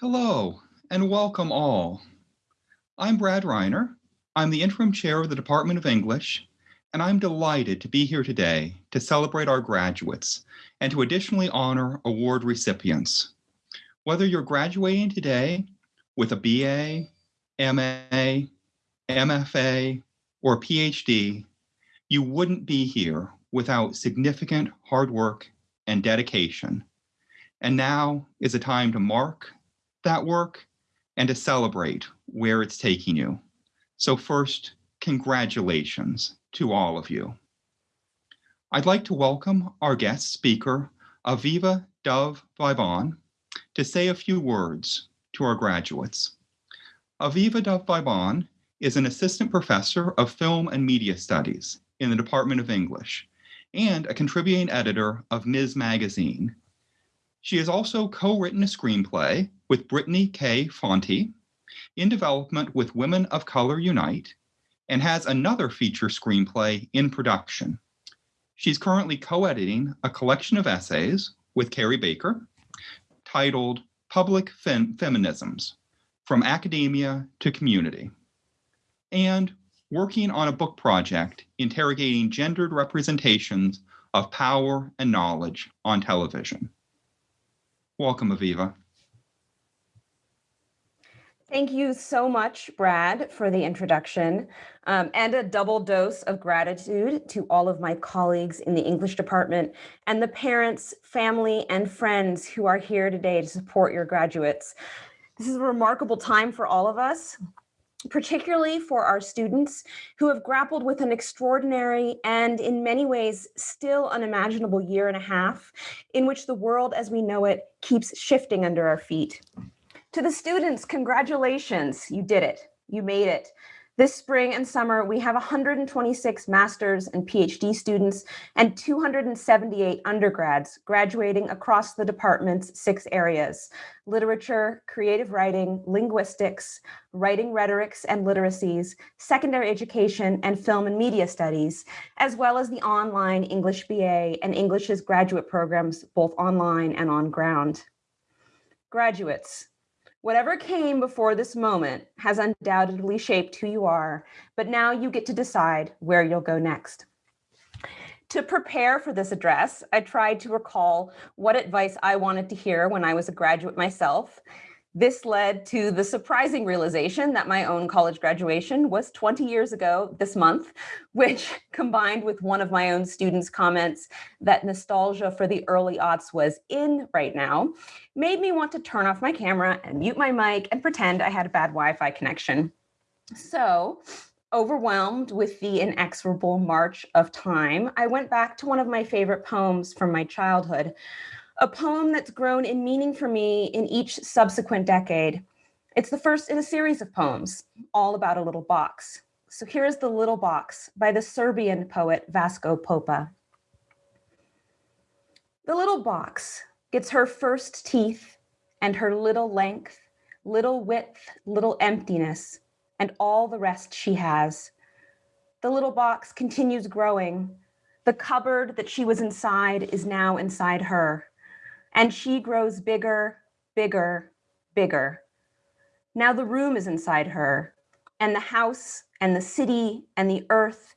Hello and welcome all. I'm Brad Reiner. I'm the interim chair of the Department of English, and I'm delighted to be here today to celebrate our graduates and to additionally honor award recipients. Whether you're graduating today with a BA, MA, MFA, or PhD, you wouldn't be here without significant hard work and dedication. And now is a time to mark that work and to celebrate where it's taking you. So first, congratulations to all of you. I'd like to welcome our guest speaker, Aviva Dove Viebahn, to say a few words to our graduates. Aviva Dove Viebahn is an assistant professor of film and media studies in the Department of English and a contributing editor of Ms. Magazine. She has also co-written a screenplay with Brittany K. Fonte in development with Women of Color Unite and has another feature screenplay in production. She's currently co-editing a collection of essays with Carrie Baker titled Public Fem Feminisms, From Academia to Community, and working on a book project interrogating gendered representations of power and knowledge on television. Welcome, Aviva. Thank you so much, Brad, for the introduction um, and a double dose of gratitude to all of my colleagues in the English department and the parents, family, and friends who are here today to support your graduates. This is a remarkable time for all of us, particularly for our students who have grappled with an extraordinary and in many ways still unimaginable year and a half in which the world as we know it keeps shifting under our feet. To the students, congratulations, you did it, you made it. This spring and summer, we have 126 master's and PhD students and 278 undergrads graduating across the department's six areas, literature, creative writing, linguistics, writing rhetorics and literacies, secondary education, and film and media studies, as well as the online English BA and English's graduate programs, both online and on ground. Graduates, Whatever came before this moment has undoubtedly shaped who you are, but now you get to decide where you'll go next. To prepare for this address, I tried to recall what advice I wanted to hear when I was a graduate myself, this led to the surprising realization that my own college graduation was 20 years ago this month, which combined with one of my own students' comments that nostalgia for the early aughts was in right now, made me want to turn off my camera and mute my mic and pretend I had a bad Wi-Fi connection. So overwhelmed with the inexorable march of time, I went back to one of my favorite poems from my childhood, a poem that's grown in meaning for me in each subsequent decade. It's the first in a series of poems, all about a little box. So here's The Little Box by the Serbian poet Vasco Popa. The little box gets her first teeth and her little length, little width, little emptiness, and all the rest she has. The little box continues growing. The cupboard that she was inside is now inside her and she grows bigger, bigger, bigger. Now the room is inside her, and the house, and the city, and the earth,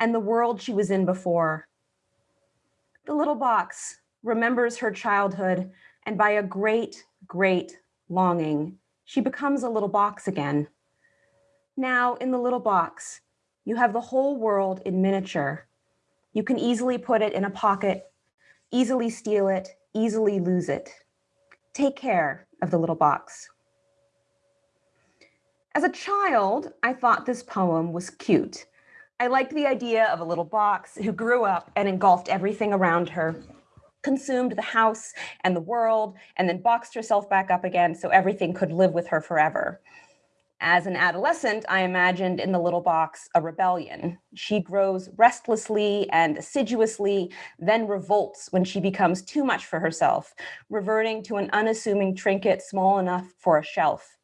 and the world she was in before. The little box remembers her childhood, and by a great, great longing, she becomes a little box again. Now, in the little box, you have the whole world in miniature. You can easily put it in a pocket, easily steal it, easily lose it. Take care of the little box. As a child, I thought this poem was cute. I liked the idea of a little box who grew up and engulfed everything around her, consumed the house and the world, and then boxed herself back up again so everything could live with her forever. As an adolescent, I imagined in the little box a rebellion. She grows restlessly and assiduously, then revolts when she becomes too much for herself, reverting to an unassuming trinket small enough for a shelf.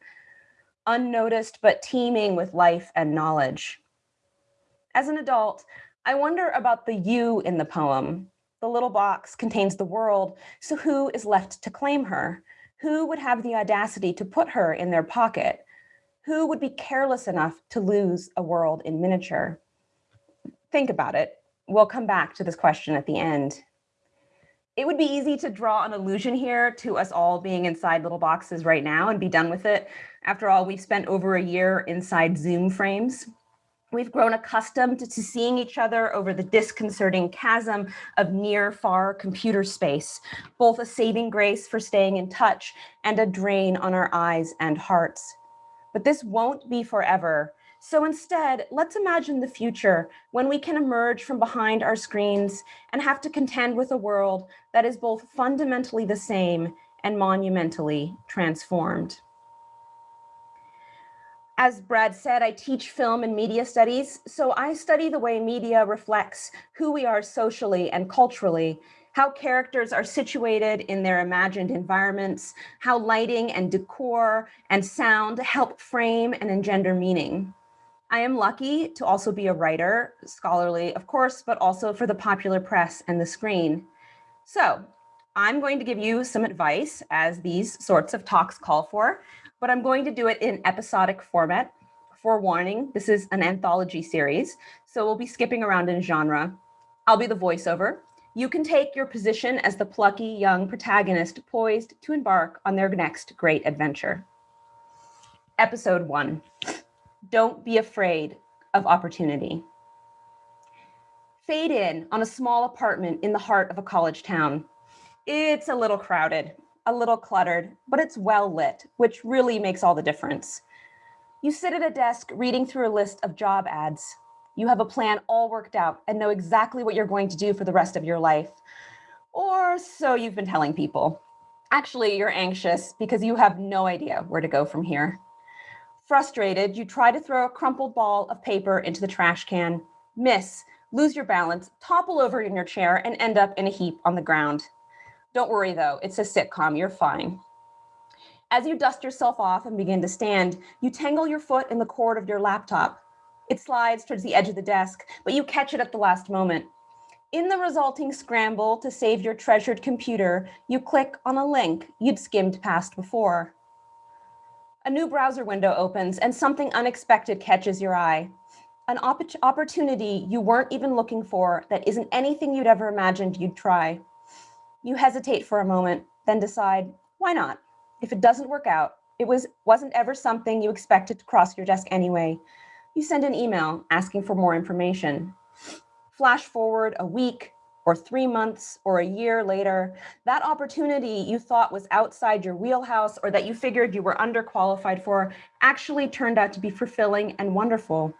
Unnoticed, but teeming with life and knowledge. As an adult, I wonder about the you in the poem. The little box contains the world, so who is left to claim her? Who would have the audacity to put her in their pocket? Who would be careless enough to lose a world in miniature? Think about it. We'll come back to this question at the end. It would be easy to draw an illusion here to us all being inside little boxes right now and be done with it. After all, we've spent over a year inside Zoom frames. We've grown accustomed to seeing each other over the disconcerting chasm of near far computer space, both a saving grace for staying in touch and a drain on our eyes and hearts. But this won't be forever. So instead, let's imagine the future when we can emerge from behind our screens and have to contend with a world that is both fundamentally the same and monumentally transformed. As Brad said, I teach film and media studies, so I study the way media reflects who we are socially and culturally, how characters are situated in their imagined environments, how lighting and decor and sound help frame and engender meaning. I am lucky to also be a writer, scholarly, of course, but also for the popular press and the screen. So I'm going to give you some advice as these sorts of talks call for, but I'm going to do it in episodic format. Forewarning, this is an anthology series, so we'll be skipping around in genre. I'll be the voiceover. You can take your position as the plucky young protagonist poised to embark on their next great adventure. Episode one don't be afraid of opportunity. Fade in on a small apartment in the heart of a college town. It's a little crowded, a little cluttered, but it's well lit, which really makes all the difference. You sit at a desk reading through a list of job ads. You have a plan all worked out and know exactly what you're going to do for the rest of your life. Or so you've been telling people. Actually, you're anxious because you have no idea where to go from here. Frustrated, you try to throw a crumpled ball of paper into the trash can, miss, lose your balance, topple over in your chair, and end up in a heap on the ground. Don't worry though, it's a sitcom, you're fine. As you dust yourself off and begin to stand, you tangle your foot in the cord of your laptop. It slides towards the edge of the desk, but you catch it at the last moment. In the resulting scramble to save your treasured computer, you click on a link you'd skimmed past before. A new browser window opens and something unexpected catches your eye. An opp opportunity you weren't even looking for that isn't anything you'd ever imagined you'd try. You hesitate for a moment, then decide, why not? If it doesn't work out, it was, wasn't ever something you expected to cross your desk anyway. You send an email asking for more information. Flash forward a week, or three months or a year later, that opportunity you thought was outside your wheelhouse or that you figured you were underqualified for actually turned out to be fulfilling and wonderful.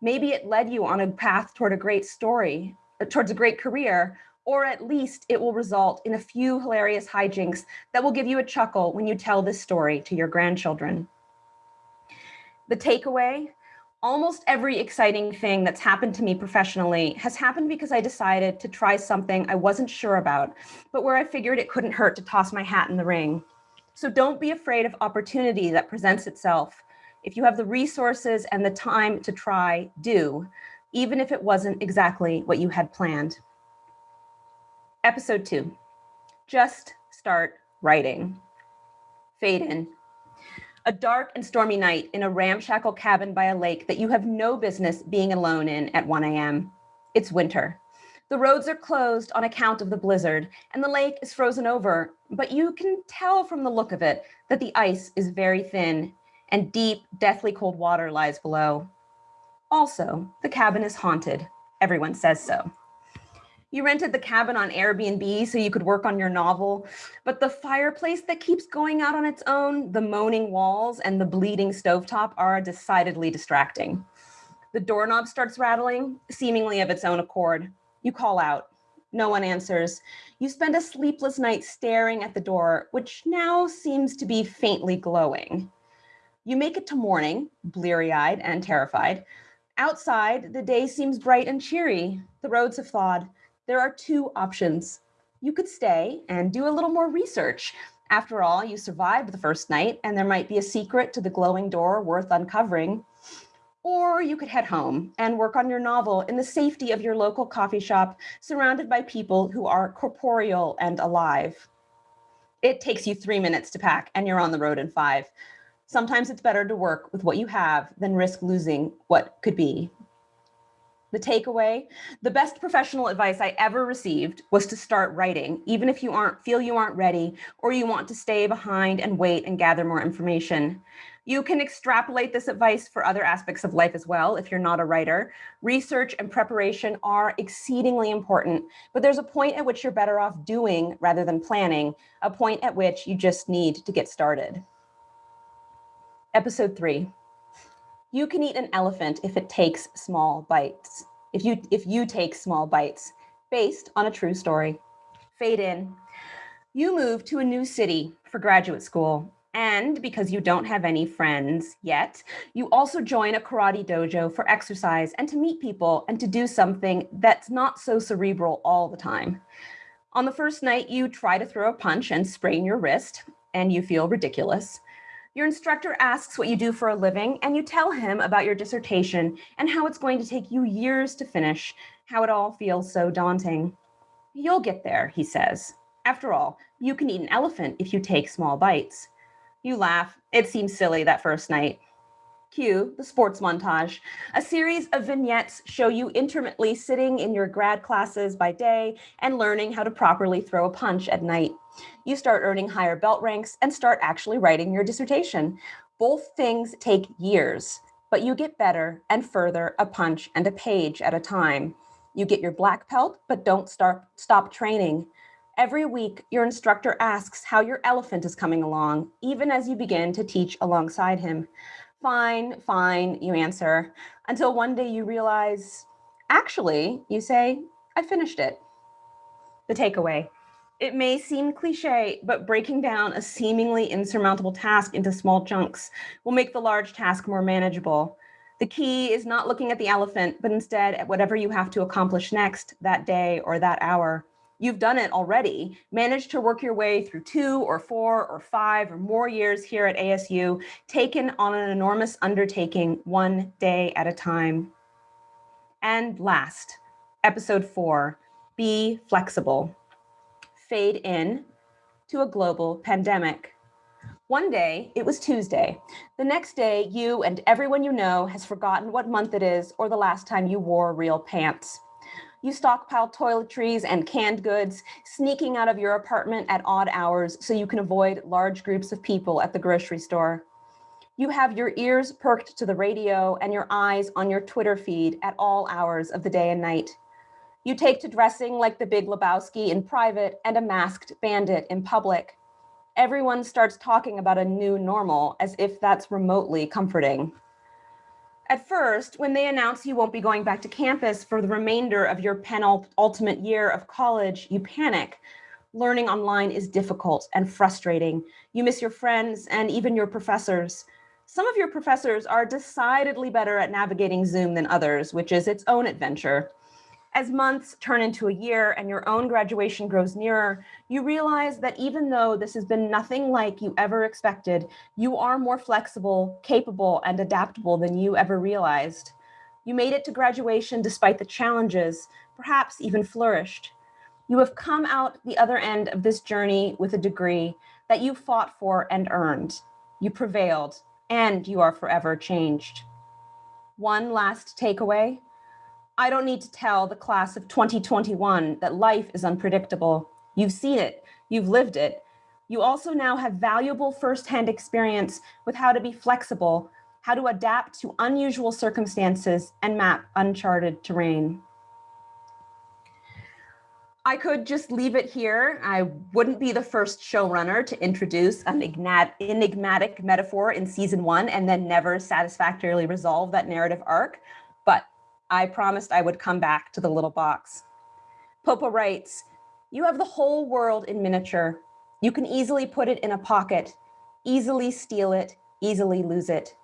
Maybe it led you on a path toward a great story, towards a great career, or at least it will result in a few hilarious hijinks that will give you a chuckle when you tell this story to your grandchildren. The takeaway almost every exciting thing that's happened to me professionally has happened because I decided to try something I wasn't sure about, but where I figured it couldn't hurt to toss my hat in the ring. So don't be afraid of opportunity that presents itself. If you have the resources and the time to try, do, even if it wasn't exactly what you had planned. Episode two, just start writing. Fade in a dark and stormy night in a ramshackle cabin by a lake that you have no business being alone in at 1 a.m. It's winter. The roads are closed on account of the blizzard, and the lake is frozen over, but you can tell from the look of it that the ice is very thin and deep, deathly cold water lies below. Also, the cabin is haunted. Everyone says so. You rented the cabin on Airbnb so you could work on your novel, but the fireplace that keeps going out on its own, the moaning walls, and the bleeding stovetop are decidedly distracting. The doorknob starts rattling, seemingly of its own accord. You call out. No one answers. You spend a sleepless night staring at the door, which now seems to be faintly glowing. You make it to morning, bleary-eyed and terrified. Outside, the day seems bright and cheery. The roads have thawed there are two options. You could stay and do a little more research. After all, you survived the first night and there might be a secret to the glowing door worth uncovering. Or you could head home and work on your novel in the safety of your local coffee shop, surrounded by people who are corporeal and alive. it takes you three minutes to pack and you're on the road in five. Sometimes it's better to work with what you have than risk losing what could be. The takeaway, the best professional advice I ever received was to start writing, even if you aren't feel you aren't ready or you want to stay behind and wait and gather more information. You can extrapolate this advice for other aspects of life as well if you're not a writer. Research and preparation are exceedingly important, but there's a point at which you're better off doing rather than planning, a point at which you just need to get started. Episode three, you can eat an elephant if it takes small bites. If you, if you take small bites, based on a true story. Fade in. You move to a new city for graduate school. And because you don't have any friends yet, you also join a karate dojo for exercise and to meet people and to do something that's not so cerebral all the time. On the first night, you try to throw a punch and sprain your wrist, and you feel ridiculous. Your instructor asks what you do for a living, and you tell him about your dissertation and how it's going to take you years to finish, how it all feels so daunting. You'll get there, he says. After all, you can eat an elephant if you take small bites. You laugh. It seems silly that first night. Cue the sports montage. A series of vignettes show you intermittently sitting in your grad classes by day and learning how to properly throw a punch at night you start earning higher belt ranks and start actually writing your dissertation. Both things take years, but you get better and further a punch and a page at a time. You get your black belt, but don't start, stop training. Every week, your instructor asks how your elephant is coming along, even as you begin to teach alongside him. Fine, fine, you answer, until one day you realize, actually, you say, I finished it. The takeaway, it may seem cliche, but breaking down a seemingly insurmountable task into small chunks will make the large task more manageable. The key is not looking at the elephant, but instead at whatever you have to accomplish next that day or that hour. You've done it already, managed to work your way through two or four or five or more years here at ASU, taken on an enormous undertaking one day at a time. And last, episode four, be flexible fade in to a global pandemic. One day, it was Tuesday. The next day, you and everyone you know has forgotten what month it is or the last time you wore real pants. You stockpile toiletries and canned goods, sneaking out of your apartment at odd hours so you can avoid large groups of people at the grocery store. You have your ears perked to the radio and your eyes on your Twitter feed at all hours of the day and night. You take to dressing like the big Lebowski in private and a masked bandit in public. Everyone starts talking about a new normal as if that's remotely comforting. At first, when they announce you won't be going back to campus for the remainder of your penultimate year of college, you panic. Learning online is difficult and frustrating. You miss your friends and even your professors. Some of your professors are decidedly better at navigating Zoom than others, which is its own adventure. As months turn into a year and your own graduation grows nearer, you realize that even though this has been nothing like you ever expected, you are more flexible, capable, and adaptable than you ever realized. You made it to graduation despite the challenges, perhaps even flourished. You have come out the other end of this journey with a degree that you fought for and earned. You prevailed, and you are forever changed. One last takeaway, I don't need to tell the class of 2021 that life is unpredictable. You've seen it, you've lived it. You also now have valuable firsthand experience with how to be flexible, how to adapt to unusual circumstances and map uncharted terrain. I could just leave it here. I wouldn't be the first showrunner to introduce an enigmatic metaphor in season one and then never satisfactorily resolve that narrative arc. I promised I would come back to the little box. Popa writes, you have the whole world in miniature. You can easily put it in a pocket, easily steal it, easily lose it.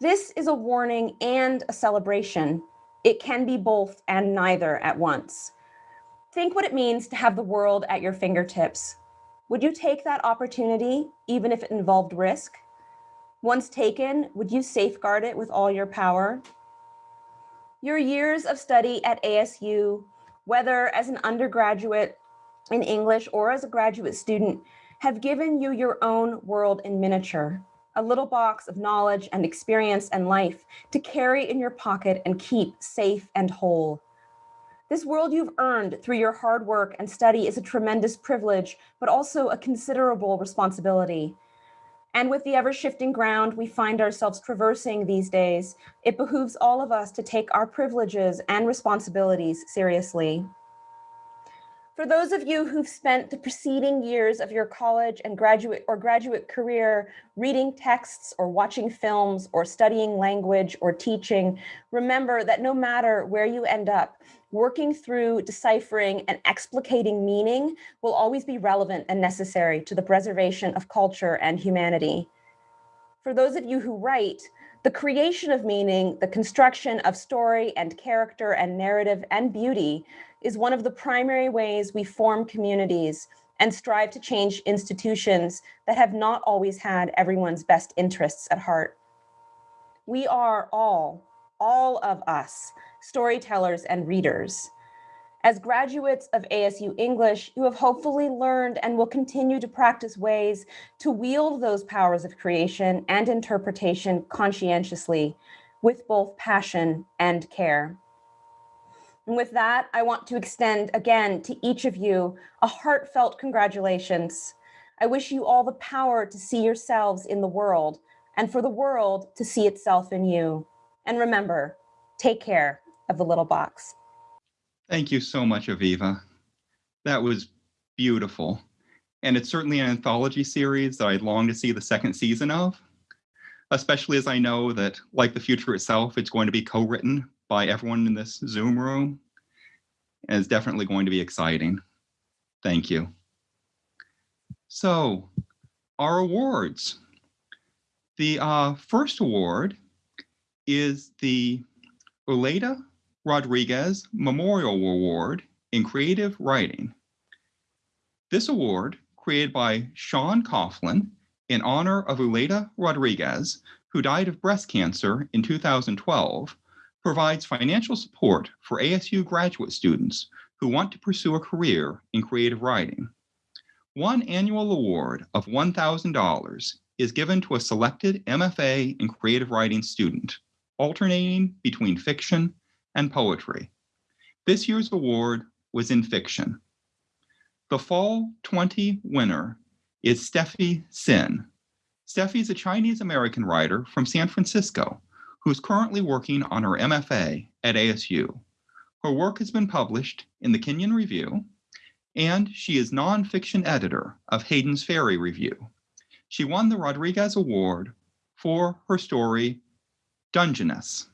This is a warning and a celebration. It can be both and neither at once. Think what it means to have the world at your fingertips. Would you take that opportunity, even if it involved risk? Once taken, would you safeguard it with all your power? Your years of study at ASU, whether as an undergraduate in English or as a graduate student, have given you your own world in miniature, a little box of knowledge and experience and life to carry in your pocket and keep safe and whole. This world you've earned through your hard work and study is a tremendous privilege, but also a considerable responsibility. And with the ever shifting ground we find ourselves traversing these days, it behooves all of us to take our privileges and responsibilities seriously. For those of you who've spent the preceding years of your college and graduate or graduate career reading texts or watching films or studying language or teaching, remember that no matter where you end up, working through deciphering and explicating meaning will always be relevant and necessary to the preservation of culture and humanity. For those of you who write, the creation of meaning, the construction of story and character and narrative and beauty is one of the primary ways we form communities and strive to change institutions that have not always had everyone's best interests at heart. We are all, all of us, storytellers and readers. As graduates of ASU English, you have hopefully learned and will continue to practice ways to wield those powers of creation and interpretation conscientiously with both passion and care. And with that, I want to extend again to each of you a heartfelt congratulations. I wish you all the power to see yourselves in the world and for the world to see itself in you. And remember, take care of the little box. Thank you so much, Aviva. That was beautiful. And it's certainly an anthology series that I'd long to see the second season of, especially as I know that, like the future itself, it's going to be co-written by everyone in this Zoom room. And it's definitely going to be exciting. Thank you. So our awards. The uh, first award is the Uleda Rodriguez Memorial Award in Creative Writing. This award, created by Sean Coughlin in honor of Uleda Rodriguez, who died of breast cancer in 2012, provides financial support for ASU graduate students who want to pursue a career in creative writing. One annual award of $1,000 is given to a selected MFA in creative writing student, alternating between fiction and poetry. This year's award was in fiction. The Fall 20 winner is Steffi Sin. Steffi is a Chinese American writer from San Francisco who's currently working on her MFA at ASU. Her work has been published in the Kenyon Review, and she is nonfiction editor of Hayden's Ferry Review. She won the Rodriguez Award for her story, Dungeness.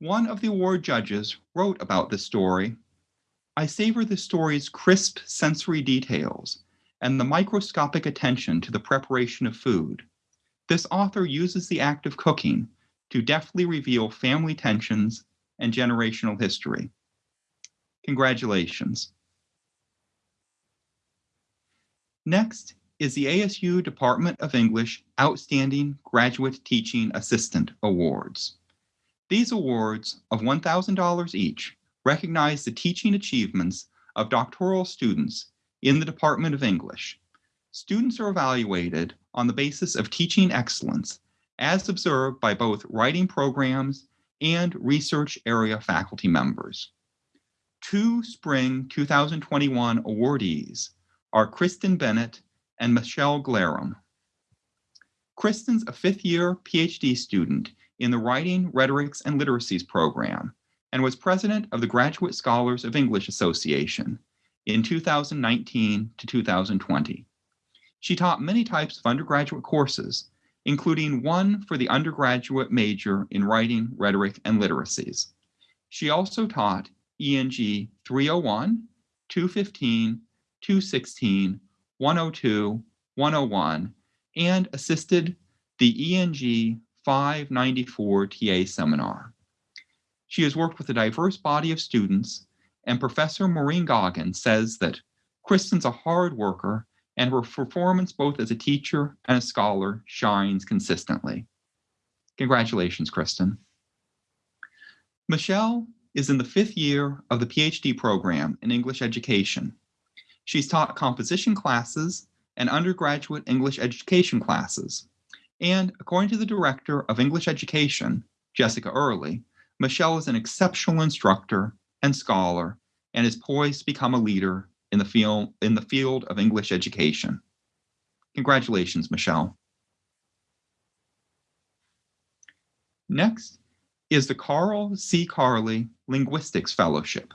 One of the award judges wrote about this story, I savor the story's crisp sensory details and the microscopic attention to the preparation of food. This author uses the act of cooking to deftly reveal family tensions and generational history. Congratulations. Next is the ASU Department of English Outstanding Graduate Teaching Assistant Awards. These awards of $1,000 each recognize the teaching achievements of doctoral students in the Department of English. Students are evaluated on the basis of teaching excellence as observed by both writing programs and research area faculty members. Two spring 2021 awardees are Kristen Bennett and Michelle Glarum. Kristen's a fifth year PhD student in the Writing, Rhetorics, and Literacies program and was president of the Graduate Scholars of English Association in 2019 to 2020. She taught many types of undergraduate courses, including one for the undergraduate major in writing, rhetoric, and literacies. She also taught ENG 301, 215, 216, 102, 101, and assisted the ENG 594 TA seminar. She has worked with a diverse body of students, and Professor Maureen Goggins says that Kristen's a hard worker and her performance both as a teacher and a scholar shines consistently. Congratulations, Kristen. Michelle is in the fifth year of the PhD program in English education. She's taught composition classes and undergraduate English education classes. And according to the Director of English Education, Jessica Early, Michelle is an exceptional instructor and scholar and is poised to become a leader in the field, in the field of English education. Congratulations, Michelle. Next is the Carl C. Carley Linguistics Fellowship.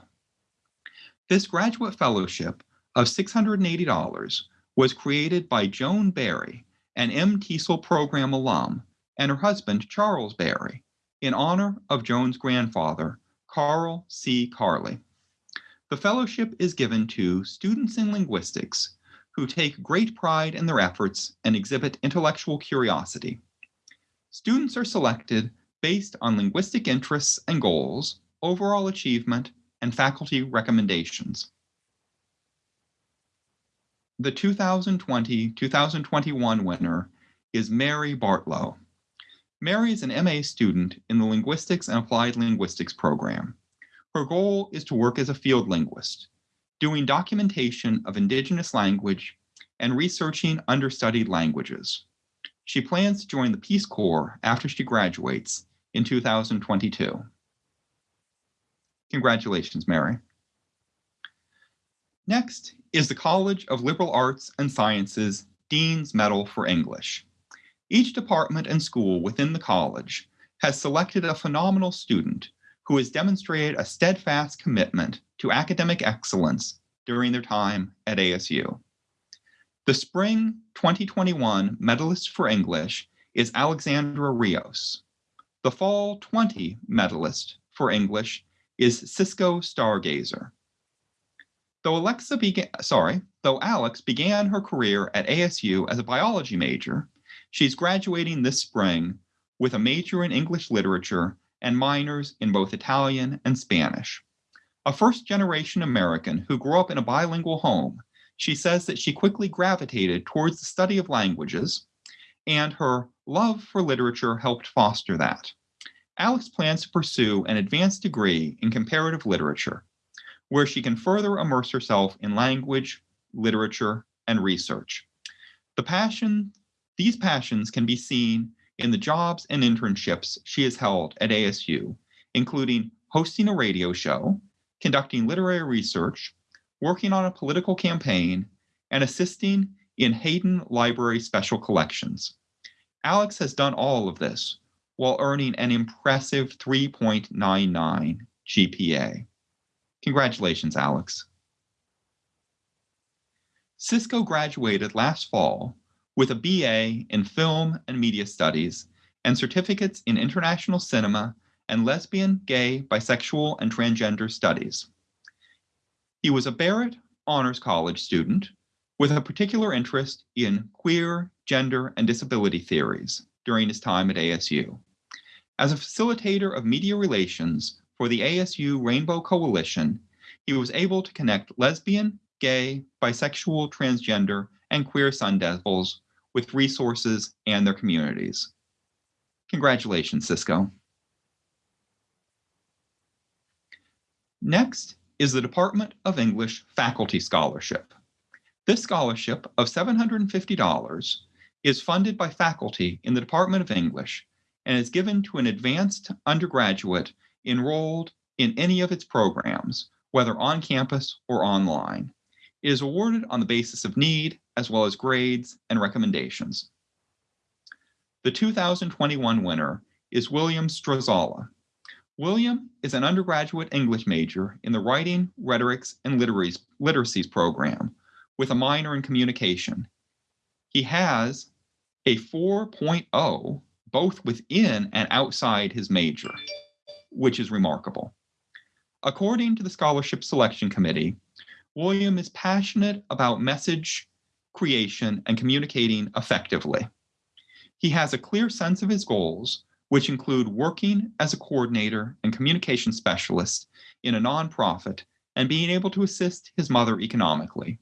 This graduate fellowship of $680 was created by Joan Barry, an M. TESOL program alum, and her husband, Charles Barry, in honor of Joan's grandfather, Carl C. Carley. The fellowship is given to students in linguistics who take great pride in their efforts and exhibit intellectual curiosity. Students are selected based on linguistic interests and goals, overall achievement, and faculty recommendations. The 2020-2021 winner is Mary Bartlow. Mary is an MA student in the Linguistics and Applied Linguistics program. Her goal is to work as a field linguist, doing documentation of indigenous language and researching understudied languages. She plans to join the Peace Corps after she graduates in 2022. Congratulations, Mary. Next is the College of Liberal Arts and Sciences Dean's Medal for English. Each department and school within the college has selected a phenomenal student who has demonstrated a steadfast commitment to academic excellence during their time at ASU. The spring 2021 medalist for English is Alexandra Rios. The fall 20 medalist for English is Cisco Stargazer. Though Alexa began, sorry, though Alex began her career at ASU as a biology major, she's graduating this spring with a major in English literature and minors in both Italian and Spanish. A first generation American who grew up in a bilingual home, she says that she quickly gravitated towards the study of languages, and her love for literature helped foster that. Alex plans to pursue an advanced degree in comparative literature, where she can further immerse herself in language, literature, and research. The passion, these passions can be seen in the jobs and internships she has held at ASU, including hosting a radio show, conducting literary research, working on a political campaign, and assisting in Hayden Library Special Collections. Alex has done all of this while earning an impressive 3.99 GPA. Congratulations, Alex. Cisco graduated last fall with a BA in Film and Media Studies and certificates in International Cinema and Lesbian, Gay, Bisexual, and Transgender Studies. He was a Barrett Honors College student with a particular interest in queer, gender, and disability theories during his time at ASU. As a facilitator of media relations for the ASU Rainbow Coalition, he was able to connect lesbian, gay, bisexual, transgender, and queer Sun Devils with resources and their communities. Congratulations, Cisco. Next is the Department of English Faculty Scholarship. This scholarship of $750 is funded by faculty in the Department of English and is given to an advanced undergraduate enrolled in any of its programs, whether on campus or online. It is awarded on the basis of need as well as grades and recommendations. The 2021 winner is William Strazala. William is an undergraduate English major in the Writing, Rhetorics, and Literacies, Literacies program with a minor in communication. He has a 4.0 both within and outside his major, which is remarkable. According to the Scholarship Selection Committee, William is passionate about message creation, and communicating effectively. He has a clear sense of his goals, which include working as a coordinator and communication specialist in a nonprofit and being able to assist his mother economically.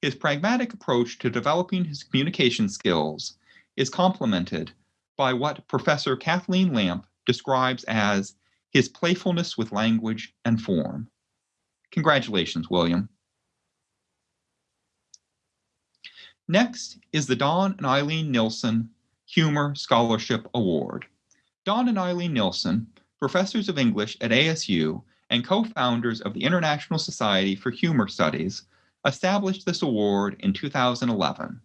His pragmatic approach to developing his communication skills is complemented by what Professor Kathleen Lamp describes as his playfulness with language and form. Congratulations, William. Next is the Don and Alleen Nilsen Humor Scholarship Award. Don and Alleen Nilsen, professors of English at ASU and co-founders of the International Society for Humor Studies, established this award in 2011.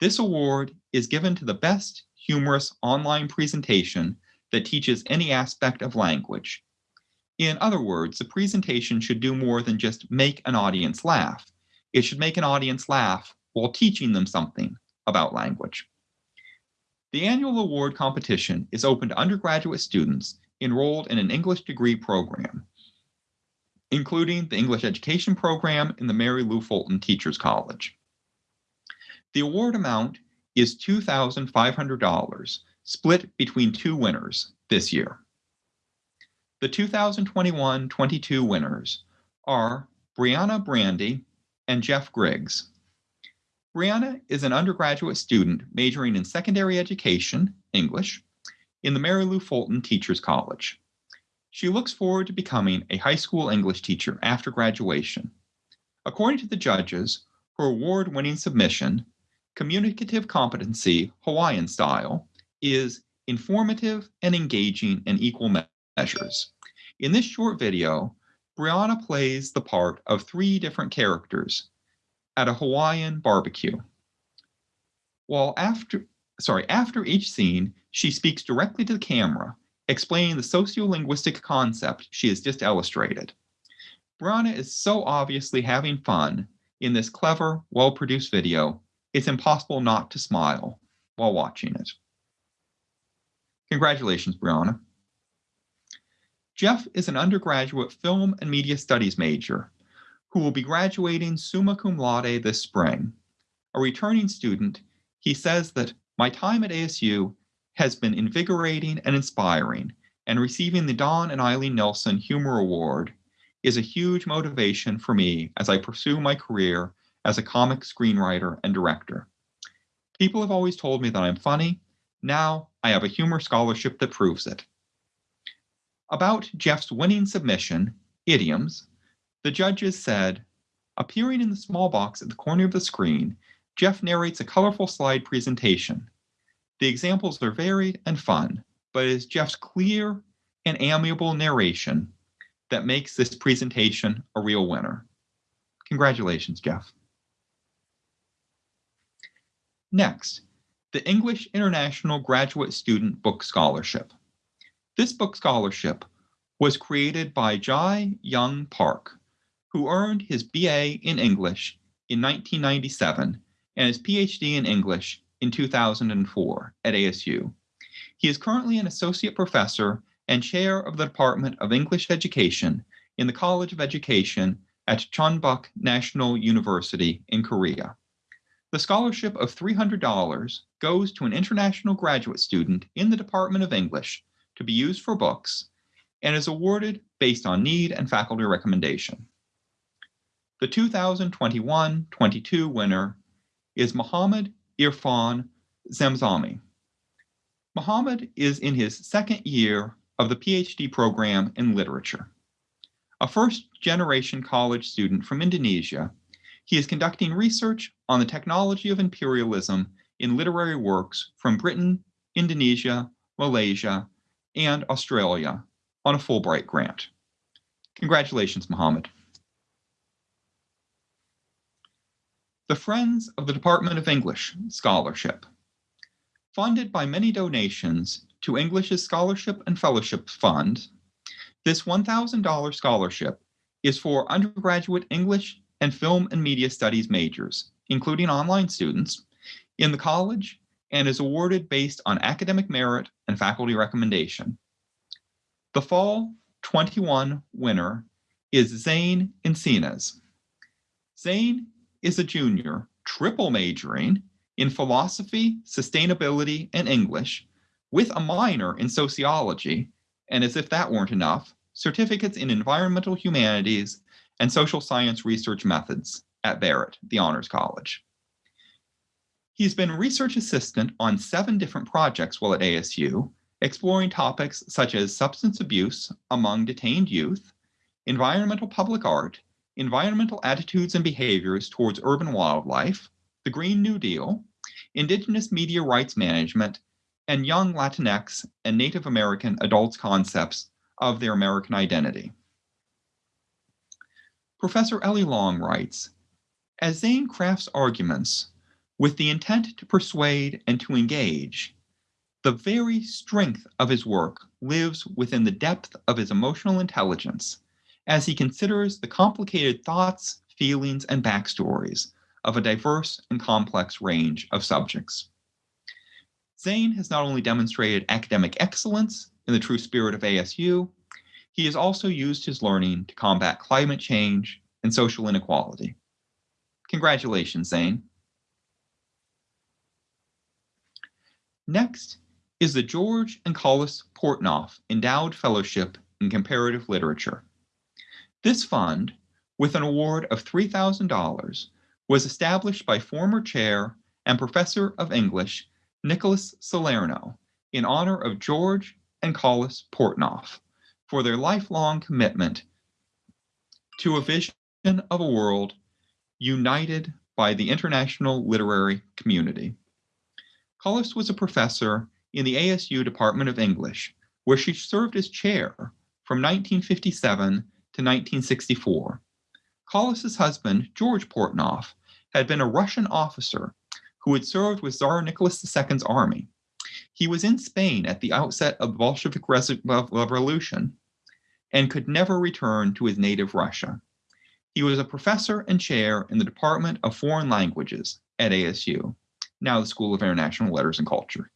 This award is given to the best humorous online presentation that teaches any aspect of language. In other words, the presentation should do more than just make an audience laugh. It should make an audience laugh while teaching them something about language. The annual award competition is open to undergraduate students enrolled in an English degree program, including the English Education Program in the Mary Lou Fulton Teachers College. The award amount is $2,500, split between two winners this year. The 2021-22 winners are Brianna Brandy and Jeff Griggs. Brianna is an undergraduate student majoring in secondary education, English, in the Mary Lou Fulton Teachers College. She looks forward to becoming a high school English teacher after graduation. According to the judges, her award-winning submission, Communicative Competency Hawaiian Style, is informative and engaging in equal measures. In this short video, Brianna plays the part of three different characters at a Hawaiian barbecue. While after, sorry, after each scene, she speaks directly to the camera explaining the sociolinguistic concept she has just illustrated. Brianna is so obviously having fun in this clever, well-produced video, it's impossible not to smile while watching it. Congratulations, Brianna. Jeff is an undergraduate film and media studies major who will be graduating summa cum laude this spring. A returning student, he says that my time at ASU has been invigorating and inspiring, and receiving the Don and Alleen Nilsen Humor Award is a huge motivation for me as I pursue my career as a comic screenwriter and director. People have always told me that I'm funny. Now I have a humor scholarship that proves it. About Jeff's winning submission, Idioms, the judges said, appearing in the small box at the corner of the screen, Jeff narrates a colorful slide presentation. The examples are varied and fun, but it is Jeff's clear and amiable narration that makes this presentation a real winner. Congratulations, Jeff. Next, the English International Graduate Student Book Scholarship. This book scholarship was created by Jai Young Park, who earned his BA in English in 1997 and his PhD in English in 2004 at ASU. He is currently an associate professor and chair of the Department of English Education in the College of Education at Chonbuk National University in Korea. The scholarship of $300 goes to an international graduate student in the Department of English to be used for books and is awarded based on need and faculty recommendation. The 2021-22 winner is Muhammad Irfan Zamzami. Muhammad is in his second year of the PhD program in literature. A first-generation college student from Indonesia, he is conducting research on the technology of imperialism in literary works from Britain, Indonesia, Malaysia, and Australia on a Fulbright grant. Congratulations, Muhammad. The Friends of the Department of English Scholarship. Funded by many donations to English's Scholarship and Fellowship Fund, this $1,000 scholarship is for undergraduate English and film and media studies majors, including online students, in the college and is awarded based on academic merit and faculty recommendation. The fall 21 winner is Zane Encinas. Zane is a junior, triple majoring in philosophy, sustainability, and English, with a minor in sociology, and as if that weren't enough, certificates in environmental humanities and social science research methods at Barrett, the Honors College. He's been research assistant on seven different projects while at ASU, exploring topics such as substance abuse among detained youth, environmental public art, environmental attitudes and behaviors towards urban wildlife, the Green New Deal, Indigenous media rights management, and young Latinx and Native American adults' concepts of their American identity. Professor Ellie Long writes, as Zane crafts arguments with the intent to persuade and to engage, the very strength of his work lives within the depth of his emotional intelligence as he considers the complicated thoughts, feelings, and backstories of a diverse and complex range of subjects. Zane has not only demonstrated academic excellence in the true spirit of ASU, he has also used his learning to combat climate change and social inequality. Congratulations, Zane. Next is the George and Collice Portnoff Endowed Fellowship in Comparative Literature. This fund, with an award of $3,000, was established by former chair and professor of English Nicholas Salerno in honor of George and Collice Portnoff for their lifelong commitment to a vision of a world united by the international literary community. Collice was a professor in the ASU Department of English, where she served as chair from 1957 to 1964. Collice's husband, George Portnoff, had been a Russian officer who had served with Tsar Nicholas II's army. He was in Spain at the outset of the Bolshevik Revolution and could never return to his native Russia. He was a professor and chair in the Department of Foreign Languages at ASU, now the School of International Letters and Culture.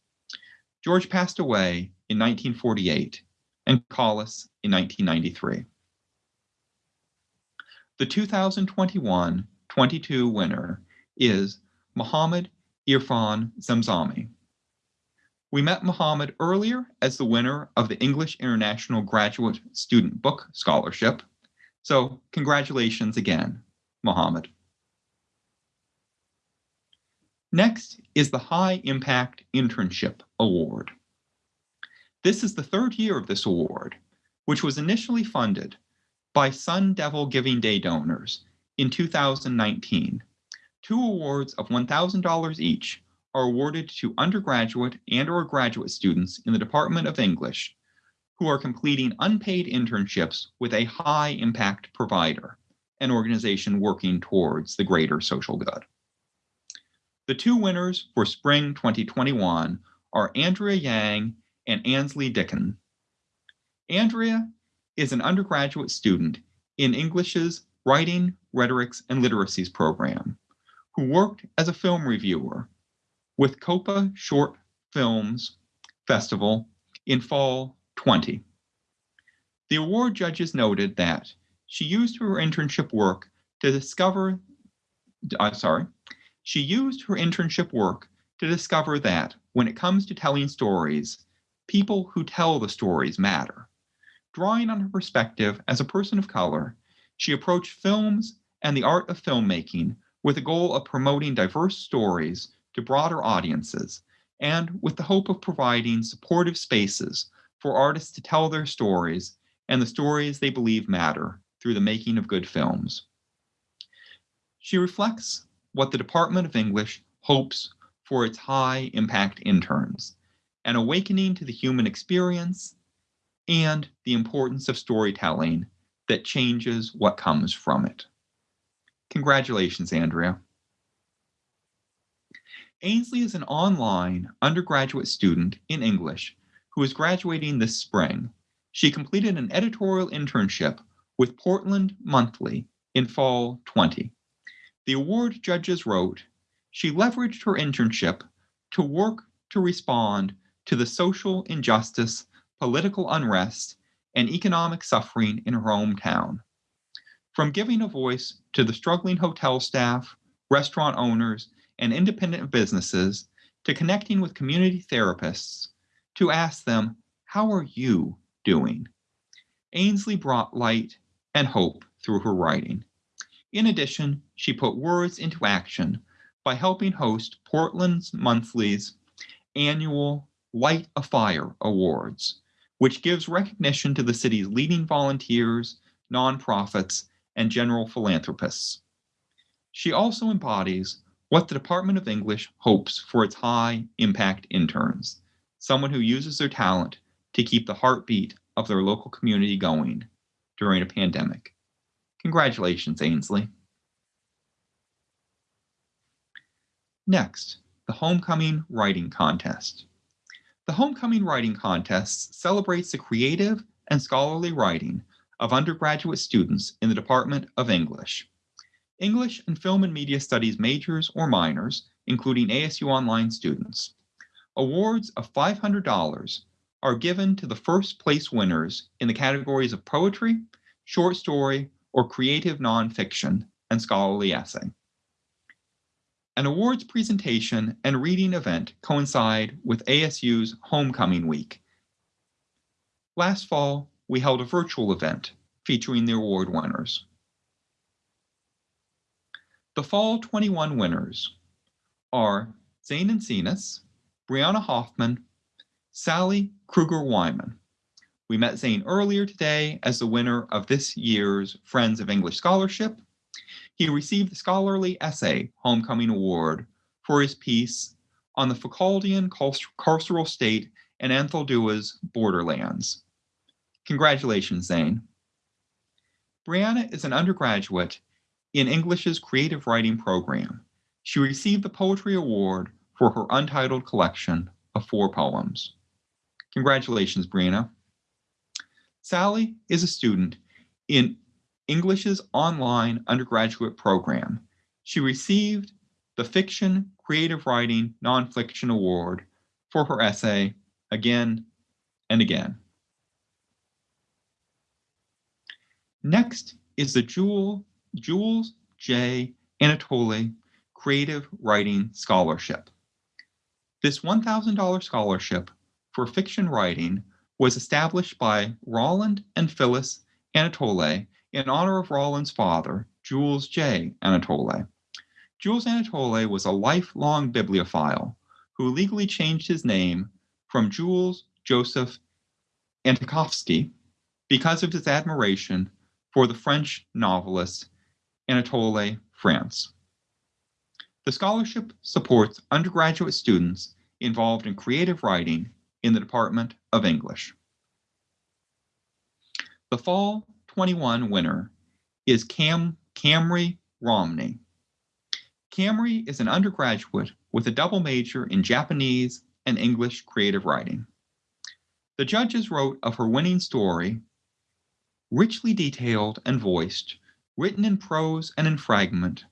George passed away in 1948 and Collice in 1993. The 2021-22 winner is Muhammad Irfan Zamzami. We met Muhammad earlier as the winner of the English International Graduate Student Book Scholarship so congratulations again, Mohammed. Next is the High Impact Internship Award. This is the third year of this award, which was initially funded by Sun Devil Giving Day donors in 2019. Two awards of $1,000 each are awarded to undergraduate and or graduate students in the Department of English who are completing unpaid internships with a high impact provider, an organization working towards the greater social good. The two winners for spring 2021 are Andrea Yang and Ansley Dickon. Andrea is an undergraduate student in English's Writing, Rhetorics, and Literacies program, who worked as a film reviewer with COPA Short Films Festival in fall 20. The award judges noted that she used her internship work to discover, uh, sorry, she used her internship work to discover that when it comes to telling stories, people who tell the stories matter. Drawing on her perspective as a person of color, she approached films and the art of filmmaking with the goal of promoting diverse stories to broader audiences and with the hope of providing supportive spaces for artists to tell their stories and the stories they believe matter through the making of good films. She reflects what the Department of English hopes for its high impact interns, an awakening to the human experience and the importance of storytelling that changes what comes from it. Congratulations, Andrea. Ainsley is an online undergraduate student in English who is graduating this spring. She completed an editorial internship with Portland Monthly in fall 20. The award judges wrote, she leveraged her internship to work to respond to the social injustice, political unrest, and economic suffering in her hometown. From giving a voice to the struggling hotel staff, restaurant owners, and independent businesses, to connecting with community therapists, to ask them, How are you doing? Ainsley brought light and hope through her writing. In addition, she put words into action by helping host Portland's Monthly's annual Light a Fire Awards, which gives recognition to the city's leading volunteers, nonprofits, and general philanthropists. She also embodies what the Department of English hopes for its high impact interns, someone who uses their talent to keep the heartbeat of their local community going during a pandemic. Congratulations, Ainsley. Next, the Homecoming Writing Contest. The Homecoming Writing Contest celebrates the creative and scholarly writing of undergraduate students in the Department of English. English and Film and Media Studies majors or minors, including ASU Online students. Awards of $500 are given to the first place winners in the categories of poetry, short story, or creative nonfiction and scholarly essay. An awards presentation and reading event coincide with ASU's Homecoming Week. Last fall, we held a virtual event featuring the award winners. The Fall 21 winners are Zane Encinas, Brianna Hoffman, Sally Kruger Wyman. We met Zane earlier today as the winner of this year's Friends of English Scholarship he received the Scholarly Essay Homecoming Award for his piece on the Foucauldian carceral state and Anzaldúa's borderlands. Congratulations, Zane. Brianna is an undergraduate in English's creative writing program. She received the Poetry Award for her untitled collection of four poems. Congratulations, Brianna. Sally is a student in English's online undergraduate program. She received the Fiction Creative Writing Nonfiction Award for her essay again and again. Next is the Jewel, Jules J. Anatole Creative Writing Scholarship. This $1,000 scholarship for fiction writing was established by Roland and Phyllis Anatole in honor of Roland's father, Jules J. Anatole. Jules Anatole was a lifelong bibliophile who legally changed his name from Jules Joseph Antokovsky because of his admiration for the French novelist Anatole France. The scholarship supports undergraduate students involved in creative writing in the Department of English. The fall 21 winner is Cam Camry Romney. Camry is an undergraduate with a double major in Japanese and English creative writing. The judges wrote of her winning story, richly detailed and voiced, written in prose and in fragment,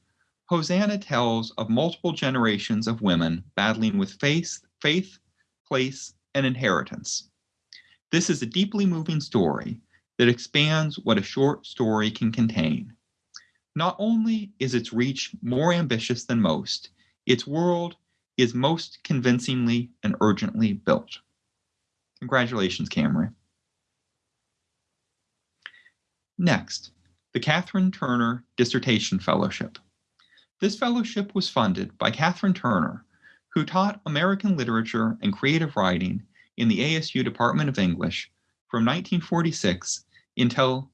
Hosanna tells of multiple generations of women battling with faith, faith, place, and inheritance. This is a deeply moving story that expands what a short story can contain. Not only is its reach more ambitious than most, its world is most convincingly and urgently built. Congratulations, Camry. Next, the Katherine Turner Dissertation Fellowship. This fellowship was funded by Katherine Turner, who taught American literature and creative writing in the ASU Department of English from 1946 until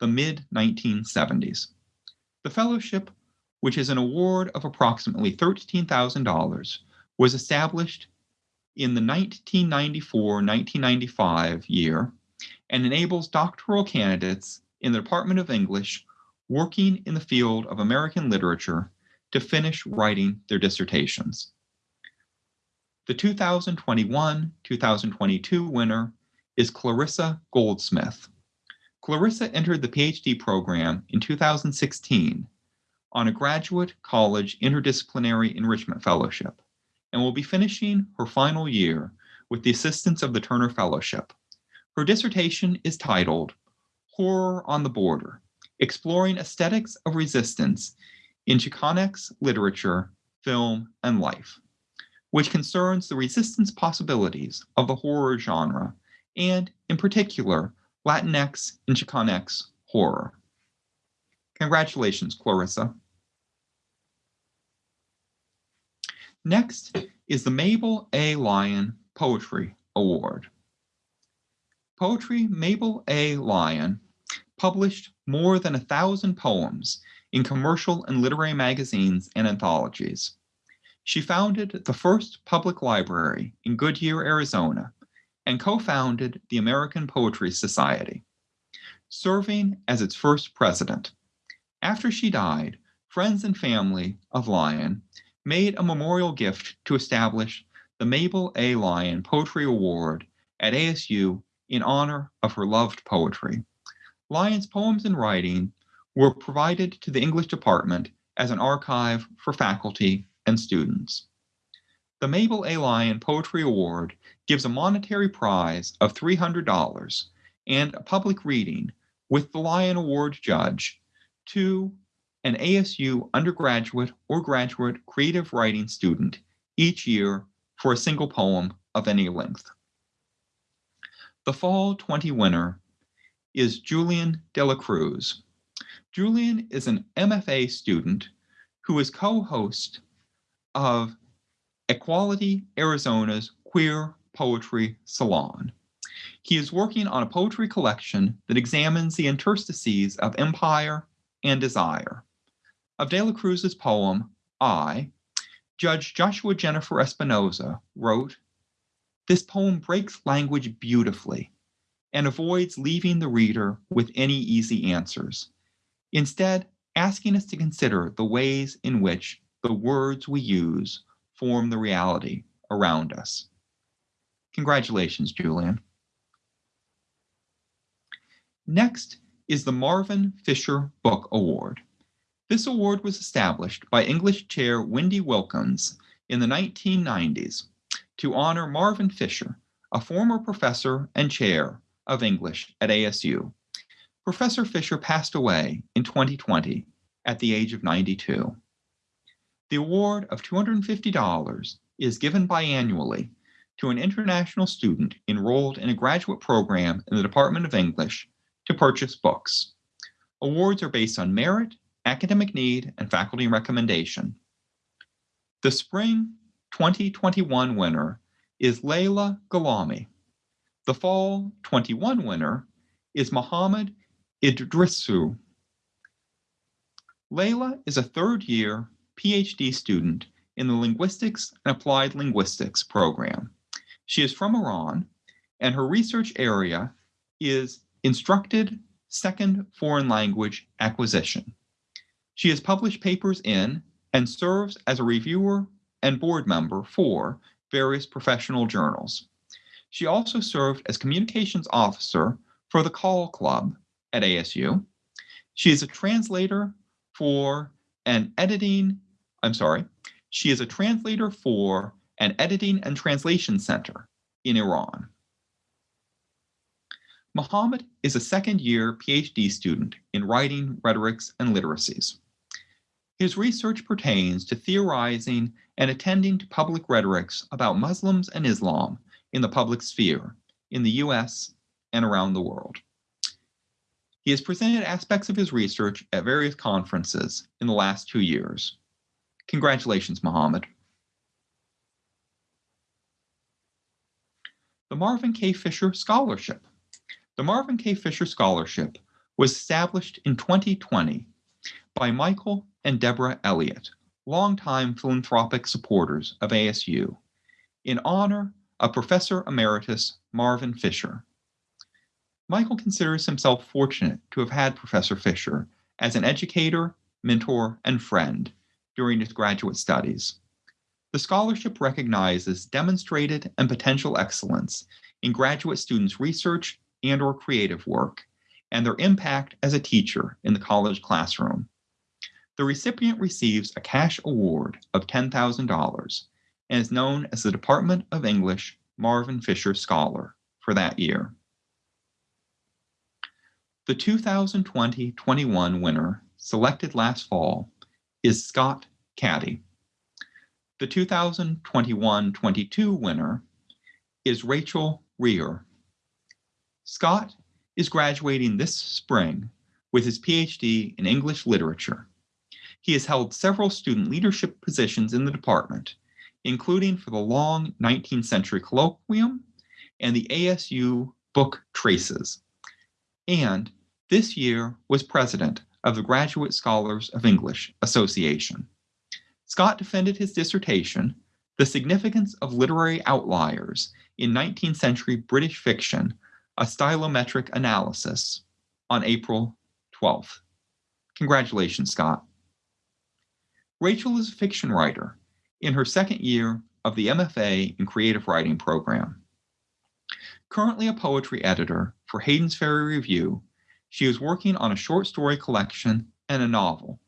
the mid 1970s. The fellowship, which is an award of approximately $13,000, was established in the 1994-1995 year and enables doctoral candidates in the Department of English working in the field of American literature to finish writing their dissertations. The 2021-2022 winner is Clarissa Goldsmith. Clarissa entered the PhD program in 2016 on a graduate college interdisciplinary enrichment fellowship and will be finishing her final year with the assistance of the Turner Fellowship. Her dissertation is titled Horror on the Border, Exploring Aesthetics of Resistance in Chicanx Literature, Film, and Life, which concerns the resistance possibilities of the horror genre and, in particular, Latinx and Chicanx horror. Congratulations, Clarissa. Next is the Mabel A. Lyon Poetry Award. Poetry Mabel A. Lyon published more than a thousand poems in commercial and literary magazines and anthologies. She founded the first public library in Goodyear, Arizona, and co-founded the American Poetry Society, serving as its first president. After she died, friends and family of Lyon made a memorial gift to establish the Mabel A. Lyon Poetry Award at ASU in honor of her loved poetry. Lyon's poems and writing were provided to the English department as an archive for faculty and students. The Mabel A. Lyon Poetry Award gives a monetary prize of $300 and a public reading with the Lyon Award judge to an ASU undergraduate or graduate creative writing student each year for a single poem of any length. The Fall 20 winner is Julian De La Cruz. Julian is an MFA student who is co-host of Equality Arizona's Queer Poetry Salon. He is working on a poetry collection that examines the interstices of empire and desire. Of De La Cruz's poem, I, Judge Joshua Jennifer Espinoza wrote, This poem breaks language beautifully and avoids leaving the reader with any easy answers. Instead, asking us to consider the ways in which the words we use form the reality around us. Congratulations, Julian. Next is the Marvin Fisher Book Award. This award was established by English chair Wendy Wilkins in the 1990s to honor Marvin Fisher, a former professor and chair of English at ASU. Professor Fisher passed away in 2020 at the age of 92. The award of $250 is given biannually to an international student enrolled in a graduate program in the Department of English to purchase books. Awards are based on merit, academic need, and faculty recommendation. The spring 2021 winner is Layla Galami. The fall 21 winner is Mohammed Idrisu. Layla is a third year PhD student in the Linguistics and Applied Linguistics program. She is from Iran, and her research area is instructed second foreign language acquisition. She has published papers in and serves as a reviewer and board member for various professional journals. She also served as communications officer for the Call Club at ASU. She is a translator for an editing, I'm sorry, she is a translator for an editing and translation center in Iran. Muhammad is a second year PhD student in writing, rhetorics, and literacies. His research pertains to theorizing and attending to public rhetorics about Muslims and Islam in the public sphere in the US and around the world. He has presented aspects of his research at various conferences in the last two years. Congratulations, Mohammed. The Marvin K. Fisher Scholarship. The Marvin K. Fisher Scholarship was established in 2020 by Michael and Deborah Elliott, longtime philanthropic supporters of ASU, in honor of Professor Emeritus Marvin Fisher. Michael considers himself fortunate to have had Professor Fisher as an educator, mentor, and friend during his graduate studies. The scholarship recognizes demonstrated and potential excellence in graduate students' research and or creative work, and their impact as a teacher in the college classroom. The recipient receives a cash award of $10,000 and is known as the Department of English Marvin Fisher Scholar for that year. The 2020-21 winner, selected last fall, is Scott Caddy. The 2021-22 winner is Rachel Rear. Scott is graduating this spring with his PhD in English literature he has held several student leadership positions in the department, including for the long 19th century colloquium and the ASU book Traces. And this year was president of the Graduate Scholars of English Association. Scott defended his dissertation, The Significance of Literary Outliers in 19th Century British Fiction, a Stylometric Analysis, on April 12th. Congratulations, Scott. Rachel is a fiction writer in her second year of the MFA in Creative Writing program. Currently a poetry editor for Hayden's Ferry Review, she is working on a short story collection and a novel,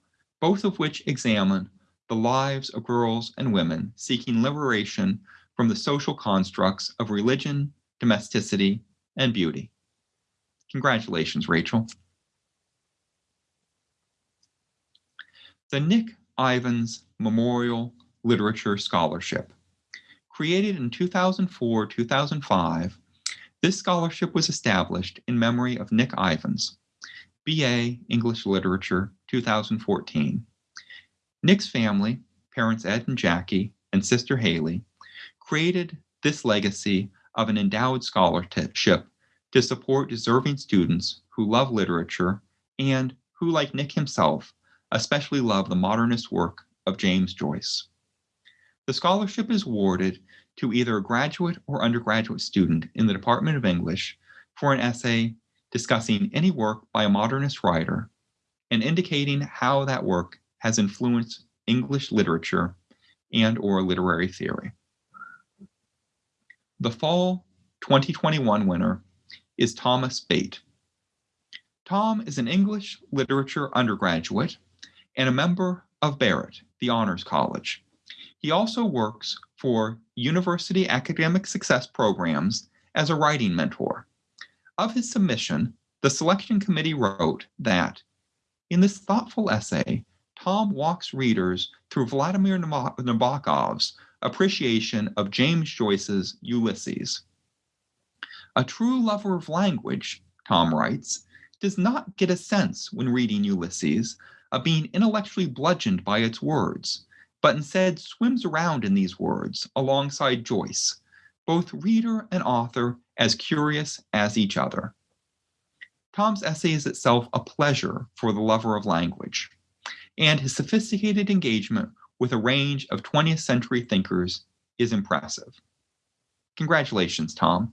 both of which examine the lives of girls and women seeking liberation from the social constructs of religion, domesticity, and beauty. Congratulations, Rachel. The Nick Ivans Memorial Literature Scholarship. Created in 2004-2005, this scholarship was established in memory of Nick Ivins, BA English Literature 2014. Nick's family, parents Ed and Jackie, and sister Haley, created this legacy of an endowed scholarship to support deserving students who love literature and who, like Nick himself, especially love the modernist work of James Joyce. The scholarship is awarded to either a graduate or undergraduate student in the Department of English for an essay discussing any work by a modernist writer and indicating how that work has influenced English literature and or literary theory. The fall 2021 winner is Thomas Bate. Tom is an English literature undergraduate and a member of Barrett, the Honors College. He also works for University Academic Success Programs as a writing mentor. Of his submission, the selection committee wrote that in this thoughtful essay, Tom walks readers through Vladimir Nabokov's appreciation of James Joyce's Ulysses. A true lover of language, Tom writes, does not get a sense when reading Ulysses of being intellectually bludgeoned by its words, but instead swims around in these words alongside Joyce, both reader and author as curious as each other. Tom's essay is itself a pleasure for the lover of language, and his sophisticated engagement with a range of 20th century thinkers is impressive. Congratulations, Tom.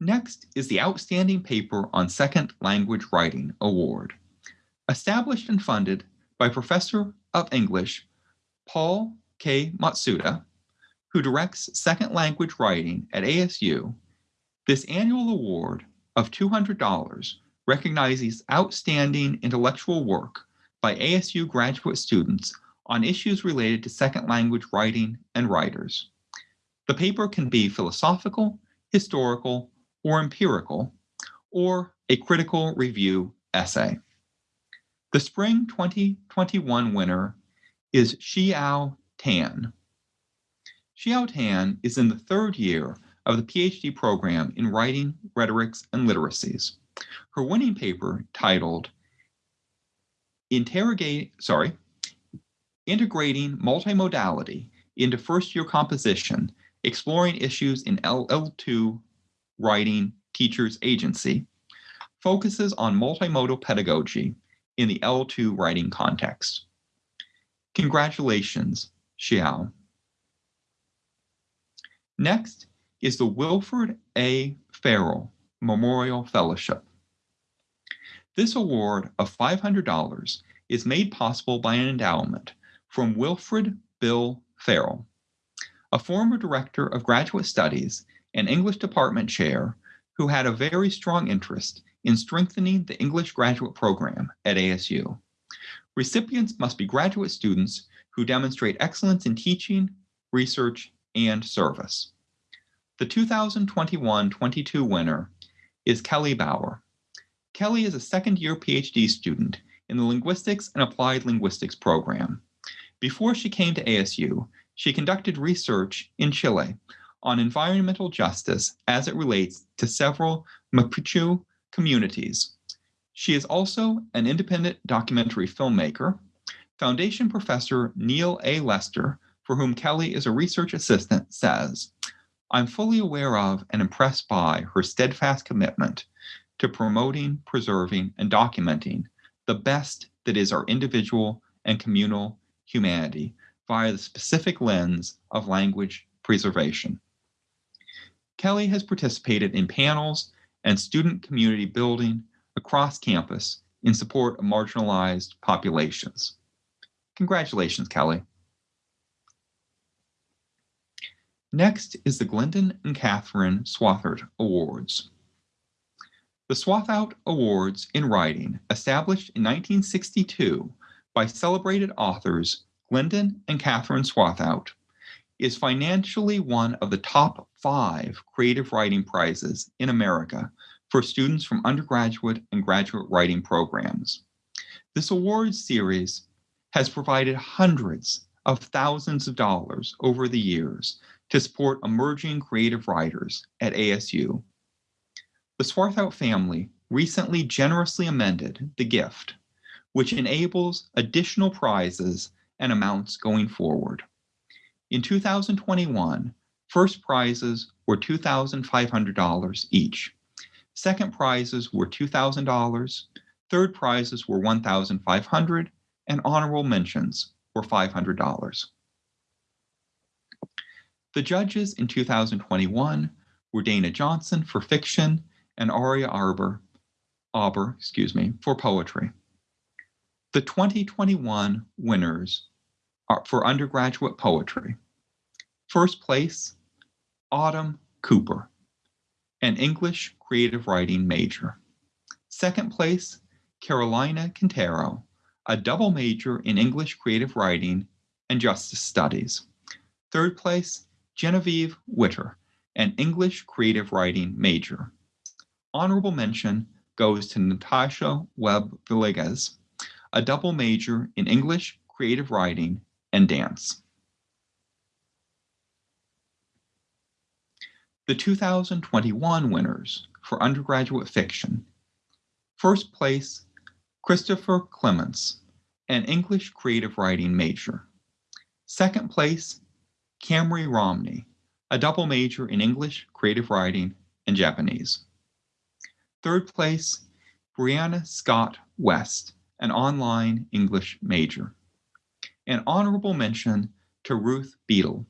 Next is the Outstanding Paper on Second Language Writing Award. Established and funded by Professor of English Paul K. Matsuda, who directs second language writing at ASU, this annual award of $200 recognizes outstanding intellectual work by ASU graduate students on issues related to second language writing and writers. The paper can be philosophical, historical, or empirical, or a critical review essay. The spring 2021 winner is Xiao Tan. Xiao Tan is in the third year of the PhD program in Writing, Rhetorics, and Literacies. Her winning paper titled Interrogate, sorry, Integrating Multimodality into First Year Composition, Exploring Issues in LL2 Writing Teachers Agency focuses on multimodal pedagogy in the L2 writing context. Congratulations, Xiao. Next is the Wilfred A. Farrell Memorial Fellowship. This award of $500 is made possible by an endowment from Wilfred Bill Farrell, a former director of graduate studies and English department chair who had a very strong interest in strengthening the English graduate program at ASU. Recipients must be graduate students who demonstrate excellence in teaching, research, and service. The 2021-22 winner is Kelly Bauer. Kelly is a second-year PhD student in the Linguistics and Applied Linguistics program. Before she came to ASU, she conducted research in Chile on environmental justice as it relates to several Mapuche communities. She is also an independent documentary filmmaker. Foundation professor Neil A. Lester, for whom Kelly is a research assistant, says, I'm fully aware of and impressed by her steadfast commitment to promoting, preserving, and documenting the best that is our individual and communal humanity via the specific lens of language preservation. Kelly has participated in panels and student community building across campus in support of marginalized populations. Congratulations, Kelly. Next is the Glendon and Catherine Swarthout Awards. The Swarthout Awards in Writing, established in 1962 by celebrated authors Glendon and Catherine Swarthout, is financially one of the top five creative writing prizes in America for students from undergraduate and graduate writing programs. This awards series has provided hundreds of thousands of dollars over the years to support emerging creative writers at ASU. The Swarthout family recently generously amended the gift, which enables additional prizes and amounts going forward. In 2021, first prizes were $2,500 each. Second prizes were $2,000, third prizes were $1,500, and honorable mentions were $500. The judges in 2021 were Dana Johnson for fiction and Aria Arbor, Aber, excuse me, for poetry. The 2021 winners for undergraduate poetry. First place, Autumn Cooper, an English creative writing major. Second place, Carolina Quintero, a double major in English creative writing and justice studies. Third place, Genevieve Witter, an English creative writing major. Honorable mention goes to Natasha Webb Villegas, a double major in English creative writing and dance. The 2021 winners for undergraduate fiction. First place, Christopher Clements, an English creative writing major. Second place, Camry Romney, a double major in English, creative writing, and Japanese. Third place, Brianna Scott West, an online English major. An honorable mention to Ruth Beadle,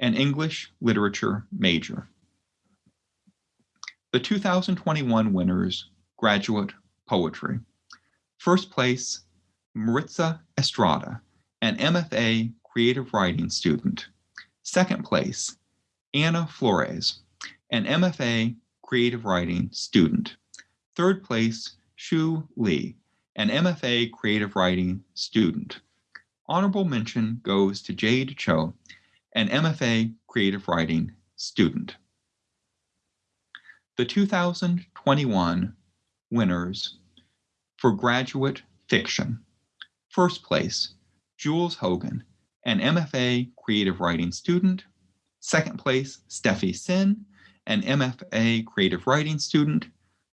an English literature major. The 2021 winners, graduate poetry. First place, Maritza Estrada, an MFA creative writing student. Second place, Anna Flores, an MFA creative writing student. Third place, Shu Lee, an MFA creative writing student. Honorable mention goes to Jade Cho, an MFA creative writing student. The 2021 winners for graduate fiction. First place, Jules Hogan, an MFA creative writing student. Second place, Steffi Sin, an MFA creative writing student.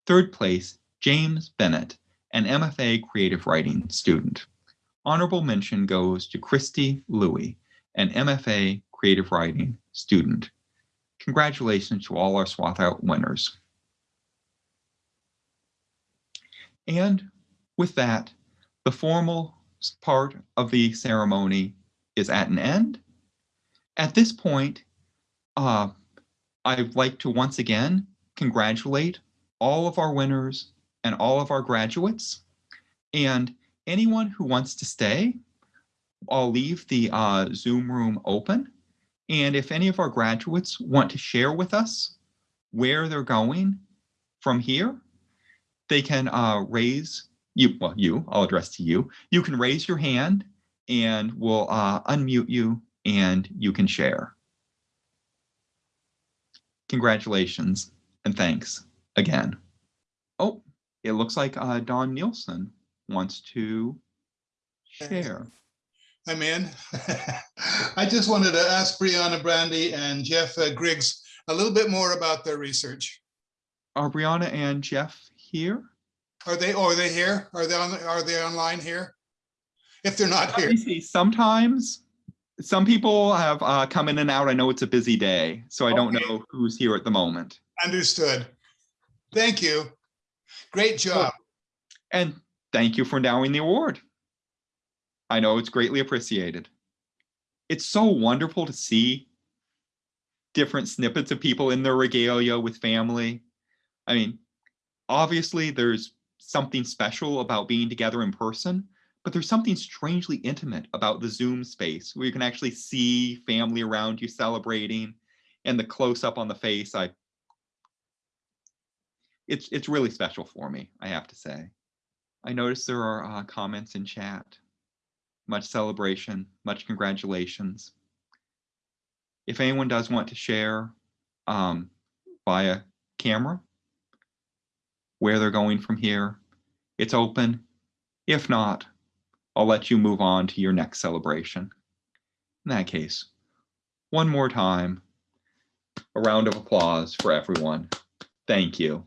Third place, James Bennett, an MFA creative writing student. Honorable mention goes to Christy Louie, an MFA creative writing student. Congratulations to all our Swarthout winners. And with that, the formal part of the ceremony is at an end. At this point, uh, I'd like to once again congratulate all of our winners and all of our graduates. And anyone who wants to stay, I'll leave the uh, Zoom room open. And if any of our graduates want to share with us where they're going from here, they can uh, raise you, well, you, I'll address to you. You can raise your hand and we'll uh, unmute you and you can share. Congratulations and thanks again. Oh, it looks like uh, Don Nilsen wants to share. I'm in. I just wanted to ask Brianna Brandy and Jeff uh, Griggs a little bit more about their research. Are Brianna and Jeff here? Are they, oh, are they here? Are they on, are they online here? If they're not Let here, me see. Sometimes some people have uh, come in and out. I know it's a busy day, so I don't know who's here at the moment. understood. Thank you. Great job. And thank you for endowing the award. I know it's greatly appreciated. It's so wonderful to see different snippets of people in their regalia with family. I mean, obviously there's something special about being together in person, but there's something strangely intimate about the Zoom space where you can actually see family around you celebrating and the close up on the face. I it's it's really special for me, I have to say. I noticed there are uh, comments in chat. Much celebration, much congratulations. If anyone does want to share um, via camera where they're going from here, it's open. If not, I'll let you move on to your next celebration. In that case, one more time, a round of applause for everyone. Thank you.